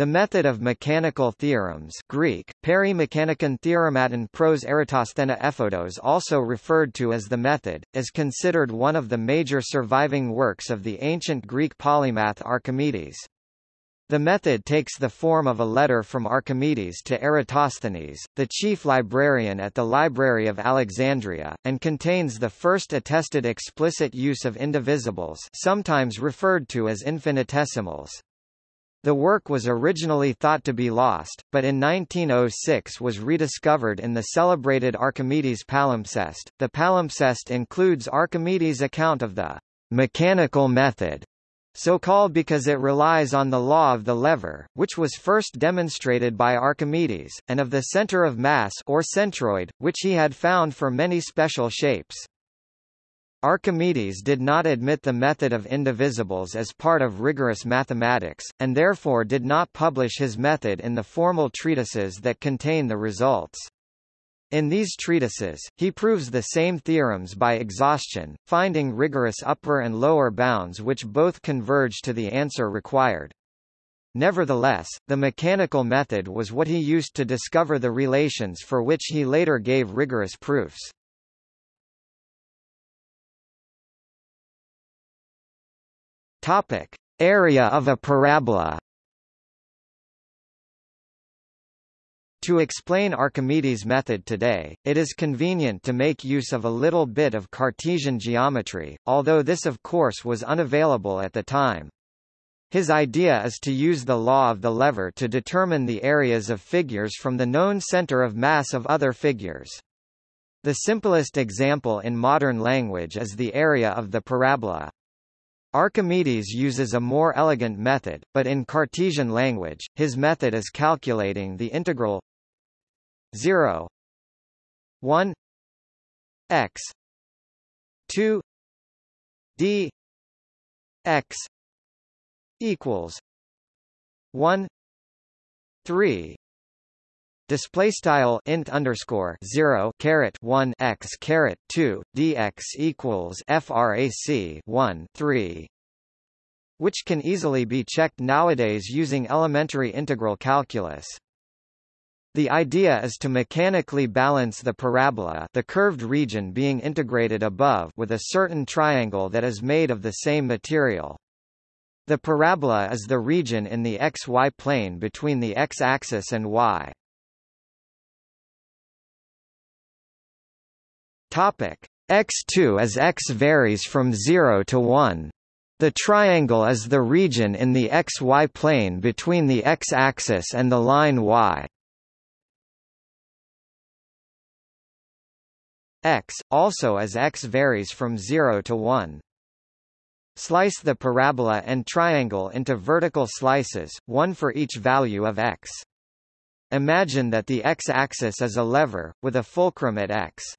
The method of mechanical theorems Greek, perimechanikon theorematon pros eratosthena ephodos also referred to as the method, is considered one of the major surviving works of the ancient Greek polymath Archimedes. The method takes the form of a letter from Archimedes to Eratosthenes, the chief librarian at the Library of Alexandria, and contains the first attested explicit use of indivisibles sometimes referred to as infinitesimals. The work was originally thought to be lost, but in 1906 was rediscovered in the celebrated Archimedes palimpsest. The palimpsest includes Archimedes' account of the mechanical method, so called because it relies on the law of the lever, which was first demonstrated by Archimedes, and of the center of mass or centroid, which he had found for many special shapes. Archimedes did not admit the method of indivisibles as part of rigorous mathematics, and therefore did not publish his method in the formal treatises that contain the results. In these treatises, he proves the same theorems by exhaustion, finding rigorous upper and lower bounds which both converge to the answer required. Nevertheless, the mechanical method was what he used to discover the relations for which he later gave rigorous proofs. Topic: Area of a parabola. To explain Archimedes' method today, it is convenient to make use of a little bit of Cartesian geometry, although this of course was unavailable at the time. His idea is to use the law of the lever to determine the areas of figures from the known center of mass of other figures. The simplest example in modern language is the area of the parabola. Archimedes uses a more elegant method, but in Cartesian language, his method is calculating the integral 0 1 x 2 d x equals 1 3 display style int underscore 0 caret 1 x 2 dx equals frac 1 3 which can easily be checked nowadays using elementary integral calculus the idea is to mechanically balance the parabola the curved region being integrated above with a certain triangle that is made of the same material. The parabola is the region in the xy plane between the x-axis and y. Topic x2 as x varies from 0 to 1. The triangle is the region in the xy plane between the x-axis and the line y. x, also as x varies from 0 to 1. Slice the parabola and triangle into vertical slices, one for each value of x. Imagine that the x-axis is a lever, with a fulcrum at x.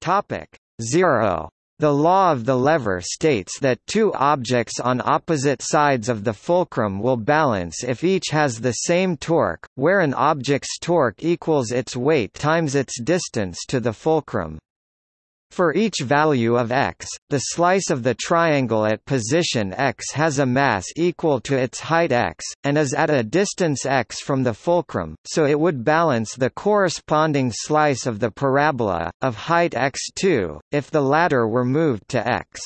Topic 0. The law of the lever states that two objects on opposite sides of the fulcrum will balance if each has the same torque, where an object's torque equals its weight times its distance to the fulcrum. For each value of x, the slice of the triangle at position x has a mass equal to its height x, and is at a distance x from the fulcrum, so it would balance the corresponding slice of the parabola, of height x2, if the latter were moved to x.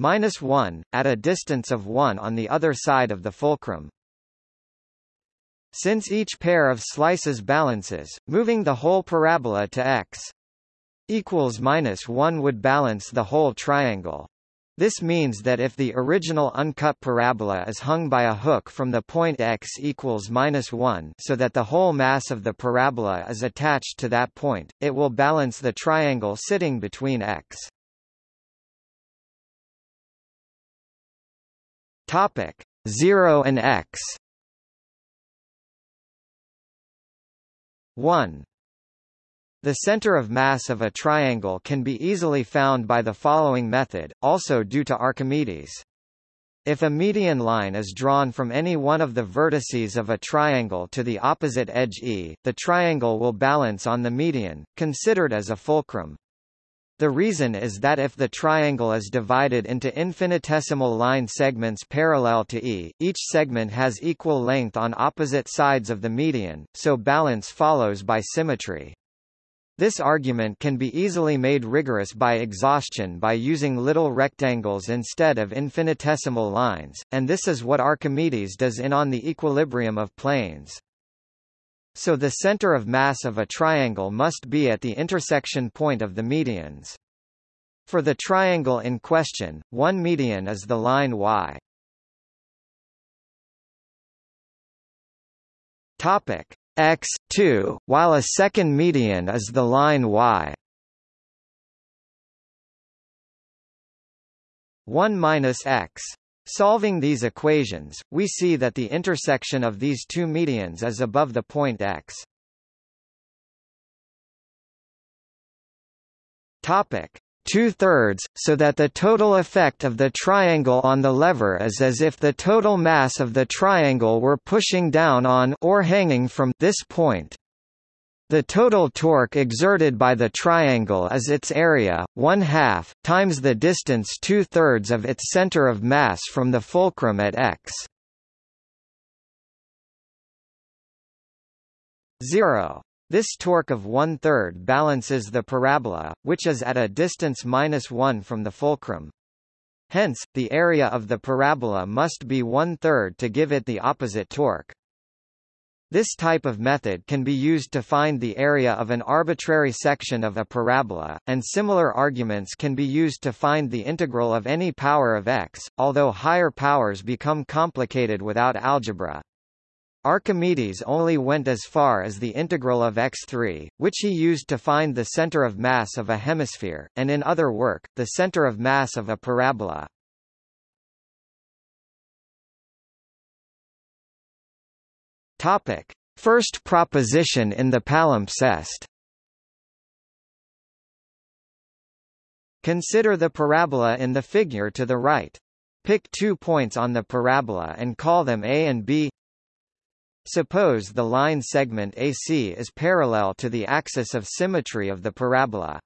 minus 1, at a distance of 1 on the other side of the fulcrum. Since each pair of slices balances, moving the whole parabola to x equals minus 1 would balance the whole triangle. This means that if the original uncut parabola is hung by a hook from the point x equals minus 1 so that the whole mass of the parabola is attached to that point, it will balance the triangle sitting between x. Topic 0 and x 1. The center of mass of a triangle can be easily found by the following method, also due to Archimedes. If a median line is drawn from any one of the vertices of a triangle to the opposite edge E, the triangle will balance on the median, considered as a fulcrum. The reason is that if the triangle is divided into infinitesimal line segments parallel to E, each segment has equal length on opposite sides of the median, so balance follows by symmetry. This argument can be easily made rigorous by exhaustion by using little rectangles instead of infinitesimal lines, and this is what Archimedes does in On the Equilibrium of Planes. So the center of mass of a triangle must be at the intersection point of the medians. For the triangle in question, one median is the line y. Topic x 2, while a second median is the line y. 1 minus x Solving these equations, we see that the intersection of these two medians is above the point x. Topic two-thirds, so that the total effect of the triangle on the lever is as if the total mass of the triangle were pushing down on or hanging from this point. The total torque exerted by the triangle is its area, one half, times the distance two-thirds of its center of mass from the fulcrum at x. 0. This torque of one-third balances the parabola, which is at a distance minus 1 from the fulcrum. Hence, the area of the parabola must be one-third to give it the opposite torque. This type of method can be used to find the area of an arbitrary section of a parabola, and similar arguments can be used to find the integral of any power of x, although higher powers become complicated without algebra. Archimedes only went as far as the integral of x3, which he used to find the center of mass of a hemisphere, and in other work, the center of mass of a parabola. Topic: First proposition in the palimpsest. Consider the parabola in the figure to the right. Pick two points on the parabola and call them A and B. Suppose the line segment AC is parallel to the axis of symmetry of the parabola.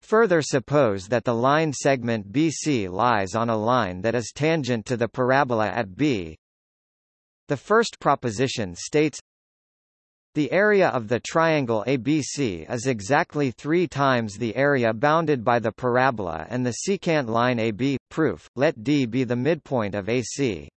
Further suppose that the line segment BC lies on a line that is tangent to the parabola at B, the first proposition states the area of the triangle ABC is exactly three times the area bounded by the parabola and the secant line AB. Proof, let D be the midpoint of AC.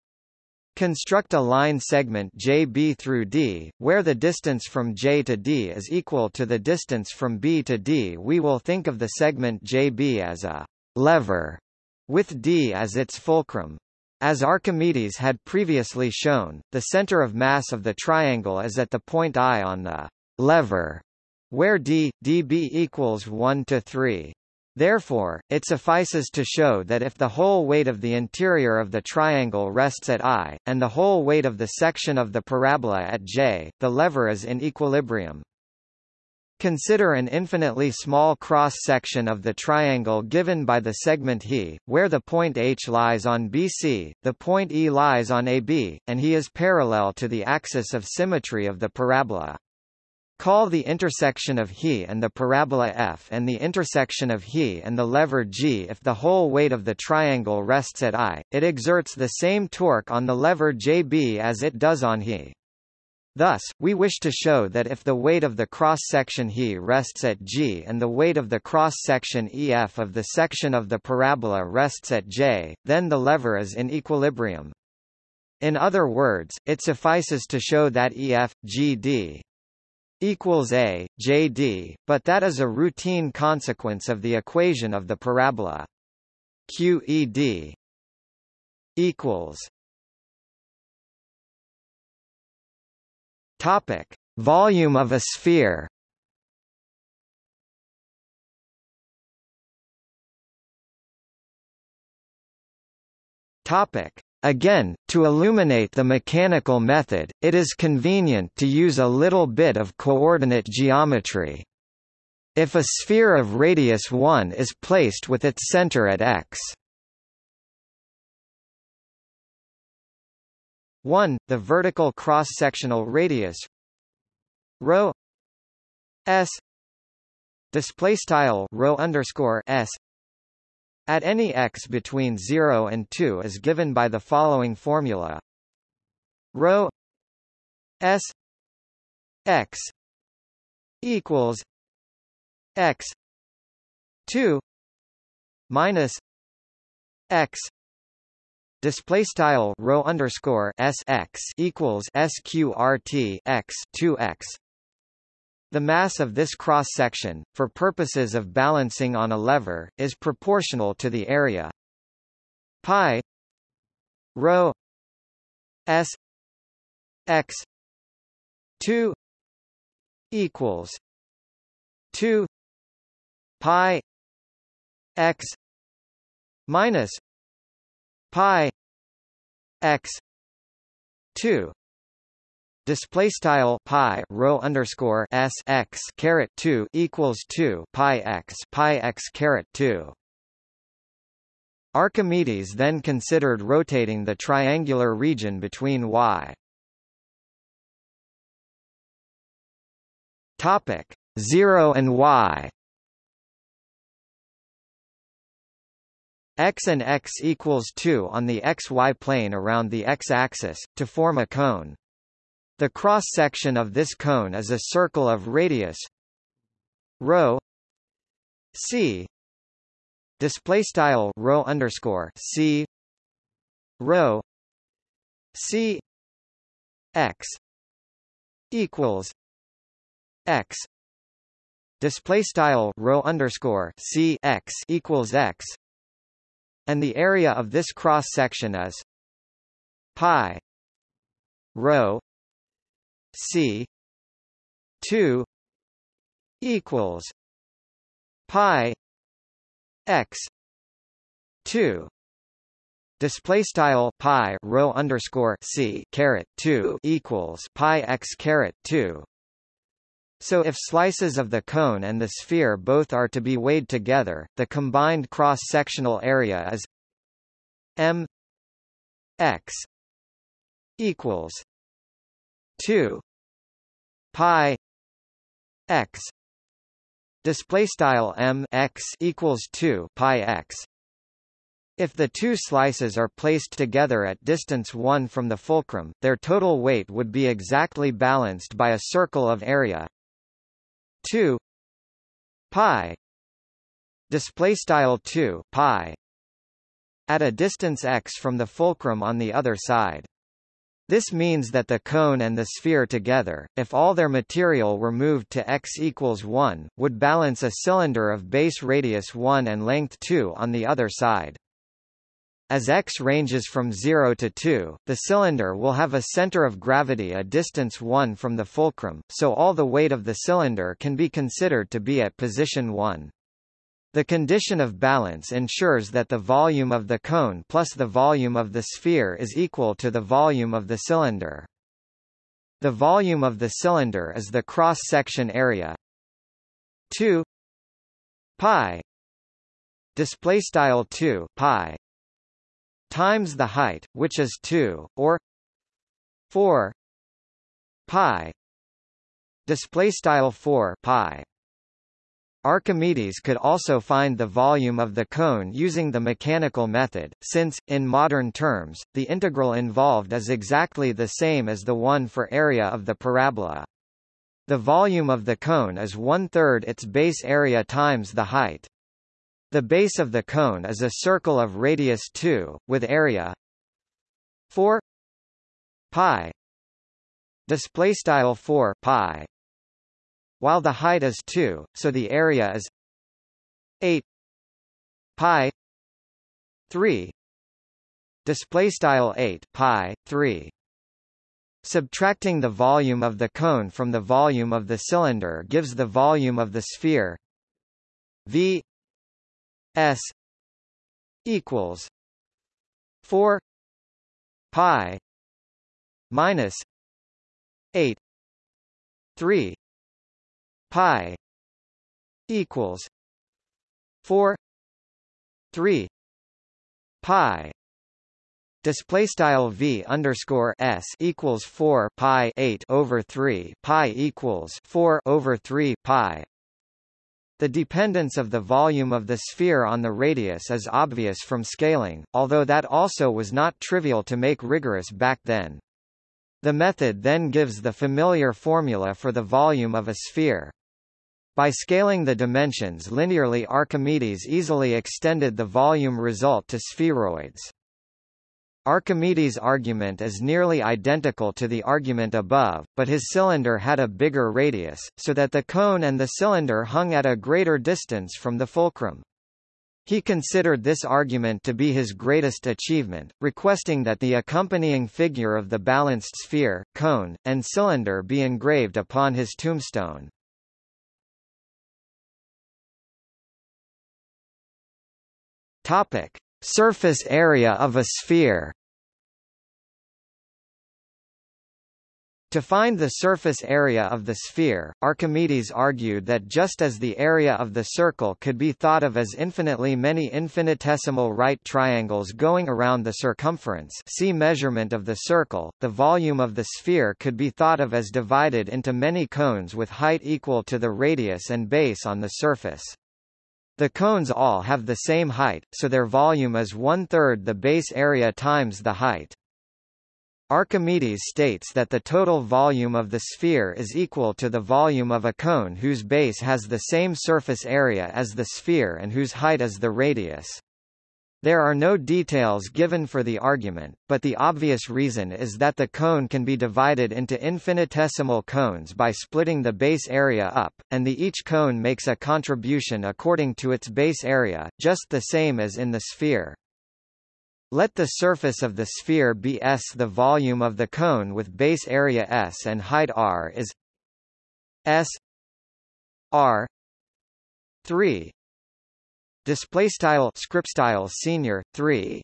Construct a line segment JB through D, where the distance from J to D is equal to the distance from B to D. We will think of the segment JB as a lever, with D as its fulcrum. As Archimedes had previously shown, the center of mass of the triangle is at the point I on the lever, where d, dB equals 1 to 3. Therefore, it suffices to show that if the whole weight of the interior of the triangle rests at I, and the whole weight of the section of the parabola at J, the lever is in equilibrium. Consider an infinitely small cross-section of the triangle given by the segment He, where the point H lies on BC, the point E lies on AB, and He is parallel to the axis of symmetry of the parabola. Call the intersection of He and the parabola F and the intersection of He and the lever G if the whole weight of the triangle rests at I, it exerts the same torque on the lever JB as it does on He. Thus, we wish to show that if the weight of the cross-section He rests at G and the weight of the cross-section EF of the section of the parabola rests at J, then the lever is in equilibrium. In other words, it suffices to show that EF, GD equals A, JD, but that is a routine consequence of the equation of the parabola. QED equals Topic: Volume of a sphere. Topic: Again, to illuminate the mechanical method, it is convenient to use a little bit of coordinate geometry. If a sphere of radius 1 is placed with its center at x, 1 the vertical cross-sectional radius rho s display style rho underscore s at any x between 0 and 2 is given by the following formula. Rho s x equals x 2 minus x display style rho underscore s x equals sqrt x 2 x. The mass of this cross-section, for purposes of balancing on a lever, is proportional to the area. Pi rho s x 2 equals 2 pi x minus pi x 2 Display style pi rho underscore s x caret two equals two pi x pi x caret two. Archimedes then considered rotating the triangular region between y Topic 0 and y x and x equals 2 on the xy plane around the x-axis, to form a cone. The cross-section of this cone is a circle of radius rho c display style rho underscore c rho c x equals x display style rho underscore c x equals x and the area of this cross section is pi rho c 2 equals pi x 2 Display style pi rho underscore c caret two equals pi x caret two so if slices of the cone and the sphere both are to be weighed together, the combined cross-sectional area is m x equals 2 pi x. Display style m x equals 2 pi x. If the two slices are placed together at distance 1 from the fulcrum, their total weight would be exactly balanced by a circle of area 2 pi display style 2 pi at a distance x from the fulcrum on the other side this means that the cone and the sphere together, if all their material were moved to x equals 1, would balance a cylinder of base radius 1 and length 2 on the other side. As x ranges from 0 to 2, the cylinder will have a center of gravity a distance 1 from the fulcrum, so all the weight of the cylinder can be considered to be at position 1. The condition of balance ensures that the volume of the cone plus the volume of the sphere is equal to the volume of the cylinder. The volume of the cylinder is the cross-section area 2 pi display style 2 pi times the height, which is 2, or 4 pi display style 4 pi. Archimedes could also find the volume of the cone using the mechanical method, since, in modern terms, the integral involved is exactly the same as the one for area of the parabola. The volume of the cone is one-third its base area times the height. The base of the cone is a circle of radius 2, with area 4 pi. Display style 4 pi. While the height is 2 so the area is 8 pi 3 display style 8 pi 3 subtracting the volume of the cone from the volume of the cylinder gives the volume of the sphere v S equals four pi minus eight three pi equals four three pi. Display style v underscore s equals four pi eight over three pi equals four over three pi The dependence of the volume of the sphere on the radius is obvious from scaling, although that also was not trivial to make rigorous back then. The method then gives the familiar formula for the volume of a sphere. By scaling the dimensions linearly Archimedes easily extended the volume result to spheroids. Archimedes' argument is nearly identical to the argument above, but his cylinder had a bigger radius, so that the cone and the cylinder hung at a greater distance from the fulcrum. He considered this argument to be his greatest achievement, requesting that the accompanying figure of the balanced sphere, cone, and cylinder be engraved upon his tombstone. Topic: Surface area of a sphere To find the surface area of the sphere, Archimedes argued that just as the area of the circle could be thought of as infinitely many infinitesimal right triangles going around the circumference see measurement of the circle, the volume of the sphere could be thought of as divided into many cones with height equal to the radius and base on the surface. The cones all have the same height, so their volume is one-third the base area times the height. Archimedes states that the total volume of the sphere is equal to the volume of a cone whose base has the same surface area as the sphere and whose height is the radius. There are no details given for the argument, but the obvious reason is that the cone can be divided into infinitesimal cones by splitting the base area up, and the each cone makes a contribution according to its base area, just the same as in the sphere. Let the surface of the sphere be S. The volume of the cone with base area S and height r is S r 3 display style script style senior 3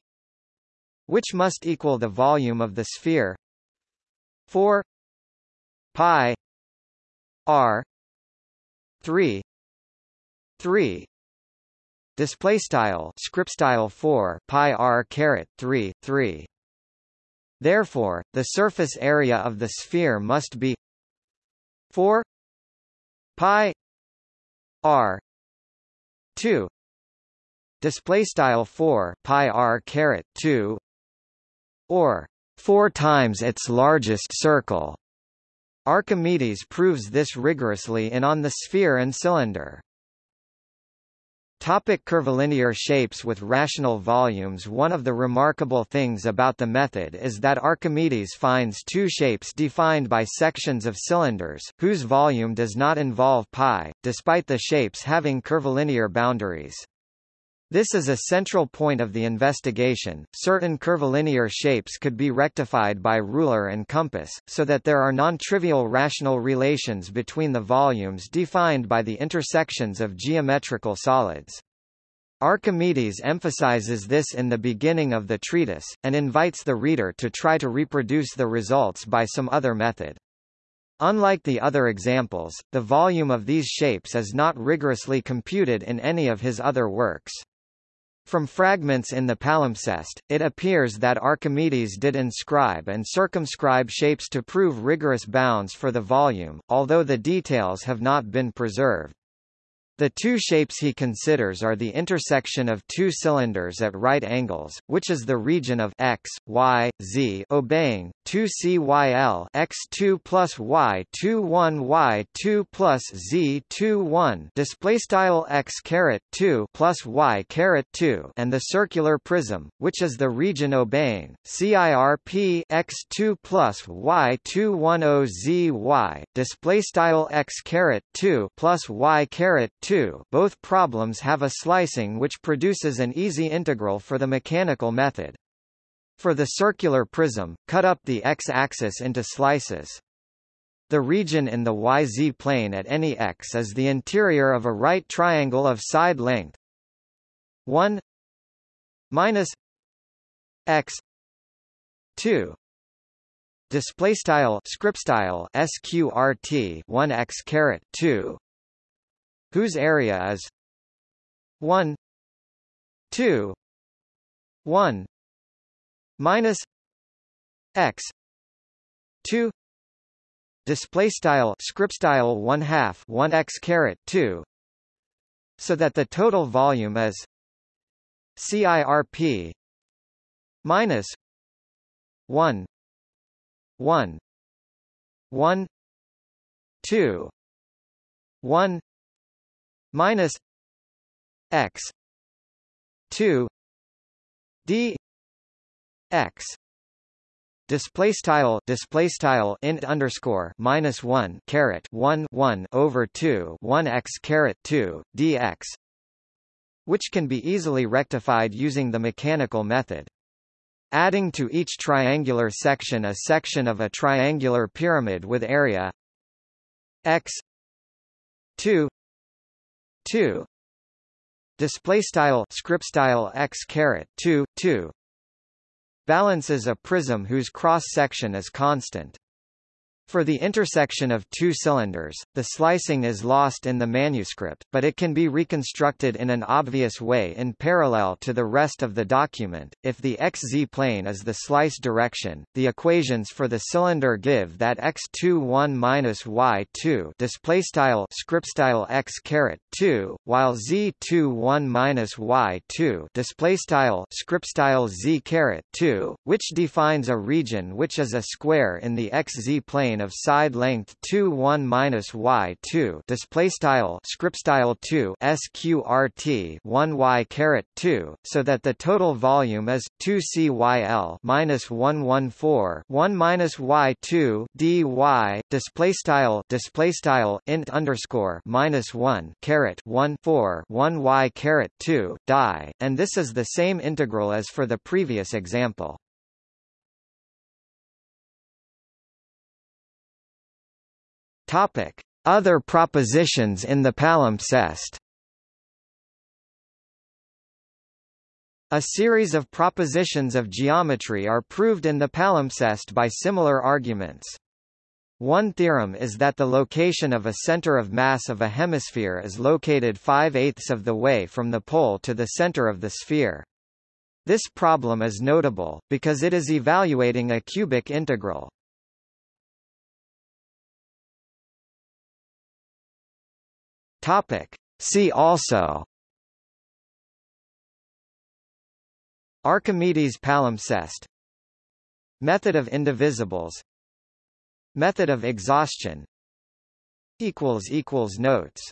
which must equal the volume of the sphere. 4 pi r 3 3 display style script style 4 pi r caret 3 3 therefore the surface area of the sphere must be 4 pi r 2 display style 4 pi r caret 2 or 4 times its largest circle Archimedes proves this rigorously in On the Sphere and Cylinder. Topic curvilinear shapes with rational volumes One of the remarkable things about the method is that Archimedes finds two shapes defined by sections of cylinders, whose volume does not involve pi, despite the shapes having curvilinear boundaries. This is a central point of the investigation. Certain curvilinear shapes could be rectified by ruler and compass, so that there are non-trivial rational relations between the volumes defined by the intersections of geometrical solids. Archimedes emphasizes this in the beginning of the treatise, and invites the reader to try to reproduce the results by some other method. Unlike the other examples, the volume of these shapes is not rigorously computed in any of his other works. From fragments in the palimpsest, it appears that Archimedes did inscribe and circumscribe shapes to prove rigorous bounds for the volume, although the details have not been preserved. The two shapes he considers are the intersection of two cylinders at right angles, which is the region of x, y, z obeying 2 cyl x2 plus y2 1 y2 plus z2 1 display style x caret 2 plus y caret 2 and the circular prism, which is the region obeying cirp x2 plus y2 10 zy display style x caret 2 plus y caret 2 2 both problems have a slicing which produces an easy integral for the mechanical method. For the circular prism, cut up the x-axis into slices. The region in the yz plane at any x is the interior of a right triangle of side length 1 minus x 2 display style script style sqrt 1 x caret 2 whose area is 1 2 1 minus x 2 display style script style 1 half 1 x caret 2 so that the total volume is CIRP minus 1 1 1 2 1 minus x 2 d x display style display style int underscore minus 1 caret 1 1 over 2 1 x caret 2 dx which can be easily rectified using the mechanical method. Adding to each triangular section a section of a triangular pyramid with area x 2 2 display style script style x caret 2 2 balances a prism whose cross-section is constant. For the intersection of two cylinders, the slicing is lost in the manuscript, but it can be reconstructed in an obvious way in parallel to the rest of the document. If the xz plane is the slice direction, the equations for the cylinder give that x21 minus y2 display style script style x caret 2, while z21 minus y2 display style script style z caret 2, which defines a region which is a square in the xz plane of side length 2 1 minus y 2 display style script style 2 sqrt 1 y caret 2 so that the total volume is 2 cyl minus 114 1 minus y 2 dy display style display style int underscore minus 1 caret 1 4 1 y caret 2 die and this is the same integral as for the previous example Topic: Other propositions in the palimpsest. A series of propositions of geometry are proved in the palimpsest by similar arguments. One theorem is that the location of a center of mass of a hemisphere is located 5 eighths of the way from the pole to the center of the sphere. This problem is notable, because it is evaluating a cubic integral. Topic. See also Archimedes palimpsest Method of indivisibles Method of exhaustion Notes